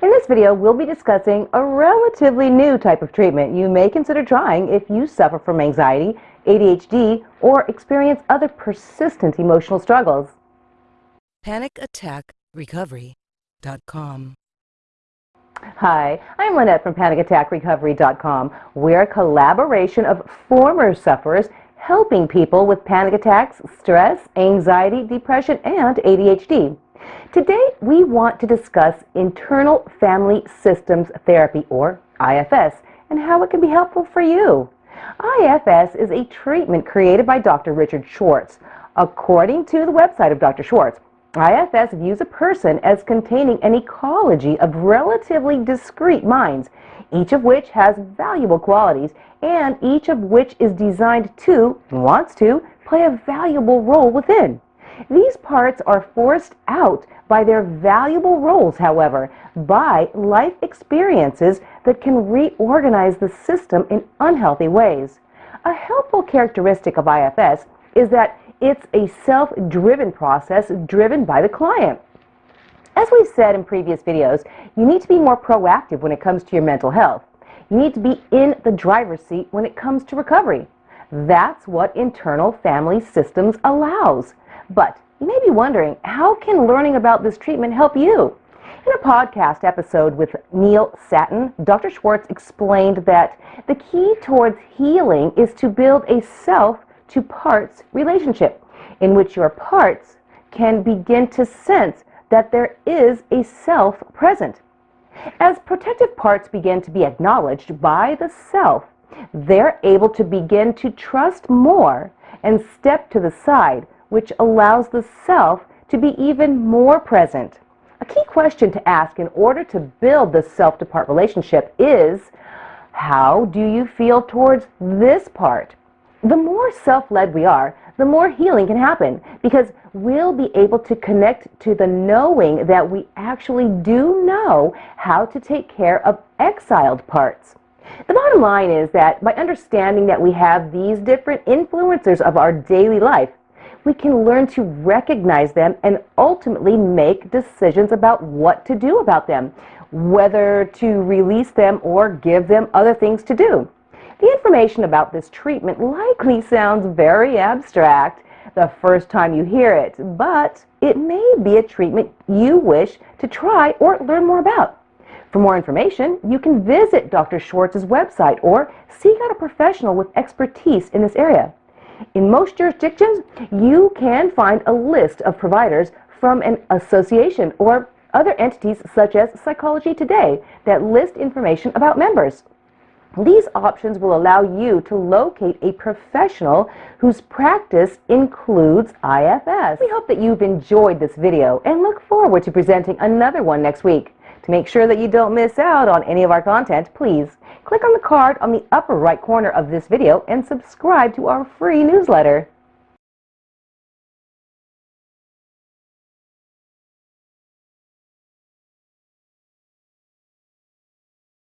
In this video, we'll be discussing a relatively new type of treatment you may consider trying if you suffer from anxiety, ADHD, or experience other persistent emotional struggles. PanicAttackRecovery.com Hi, I'm Lynette from PanicAttackRecovery.com. We're a collaboration of former sufferers helping people with panic attacks, stress, anxiety, depression, and ADHD. Today, we want to discuss internal family systems therapy, or IFS, and how it can be helpful for you. IFS is a treatment created by Dr. Richard Schwartz. According to the website of Dr. Schwartz, IFS views a person as containing an ecology of relatively discrete minds, each of which has valuable qualities and each of which is designed to, wants to, play a valuable role within. These parts are forced out by their valuable roles, however, by life experiences that can reorganize the system in unhealthy ways. A helpful characteristic of IFS is that it's a self-driven process driven by the client. As we've said in previous videos, you need to be more proactive when it comes to your mental health. You need to be in the driver's seat when it comes to recovery. That's what internal family systems allows. But you may be wondering, how can learning about this treatment help you? In a podcast episode with Neil Sattin, Dr. Schwartz explained that the key towards healing is to build a self to parts relationship in which your parts can begin to sense that there is a self present. As protective parts begin to be acknowledged by the self, they're able to begin to trust more and step to the side which allows the self to be even more present. A key question to ask in order to build the self to part relationship is how do you feel towards this part? The more self led we are, the more healing can happen because we'll be able to connect to the knowing that we actually do know how to take care of exiled parts. The bottom line is that by understanding that we have these different influencers of our daily life, we can learn to recognize them and ultimately make decisions about what to do about them, whether to release them or give them other things to do. The information about this treatment likely sounds very abstract the first time you hear it, but it may be a treatment you wish to try or learn more about. For more information, you can visit Dr. Schwartz's website or seek out a professional with expertise in this area. In most jurisdictions, you can find a list of providers from an association or other entities such as Psychology Today that list information about members. These options will allow you to locate a professional whose practice includes IFS. We hope that you've enjoyed this video and look forward to presenting another one next week. To make sure that you don't miss out on any of our content, please click on the card on the upper right corner of this video and subscribe to our free newsletter.